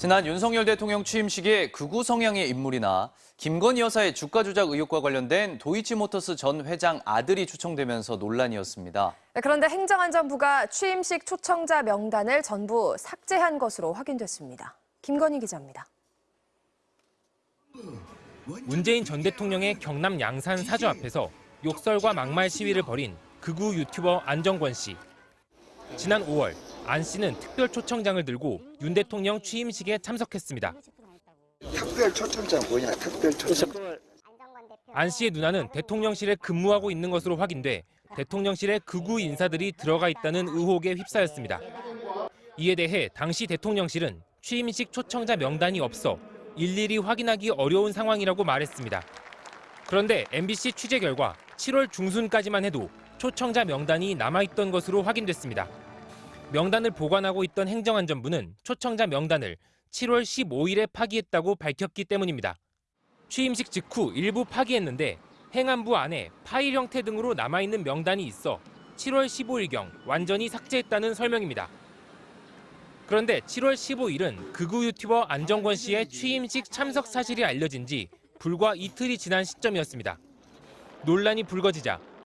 지난 윤석열 대통령 취임식에 극우 성향의 인물이나 김건희 여사의 주가 조작 의혹과 관련된 도이치모터스 전 회장 아들이 초청되면서 논란이었습니다. 네, 그런데 행정안전부가 취임식 초청자 명단을 전부 삭제한 것으로 확인됐습니다. 김건희 기자입니다. 문재인 전 대통령의 경남 양산 사주 앞에서 욕설과 막말 시위를 벌인 극우 유튜버 안정권 씨. 지난 5월 안 씨는 특별 초청장을 들고 윤 대통령 취임식에 참석했습니다. 특별 초청장 뭐냐 특별 초청장 안 씨의 누나는 대통령실에 근무하고 있는 것으로 확인돼 대통령실에 극우 인사들이 들어가 있다는 의혹에 휩싸였습니다. 이에 대해 당시 대통령실은 취임식 초청자 명단이 없어 일일이 확인하기 어려운 상황이라고 말했습니다. 그런데 MBC 취재 결과 7월 중순까지만 해도 초청자 명단이 남아있던 것으로 확인됐습니다. 명단을 보관하고 있던 행정안전부는 초청자 명단을 7월 15일에 파기했다고 밝혔기 때문입니다. 취임식 직후 일부 파기했는데 행안부 안에 파일 형태 등으로 남아있는 명단이 있어 7월 15일경 완전히 삭제했다는 설명입니다. 그런데 7월 15일은 극우 유튜버 안정권 씨의 취임식 참석 사실이 알려진 지 불과 이틀이 지난 시점이었습니다. 논란이 불거지자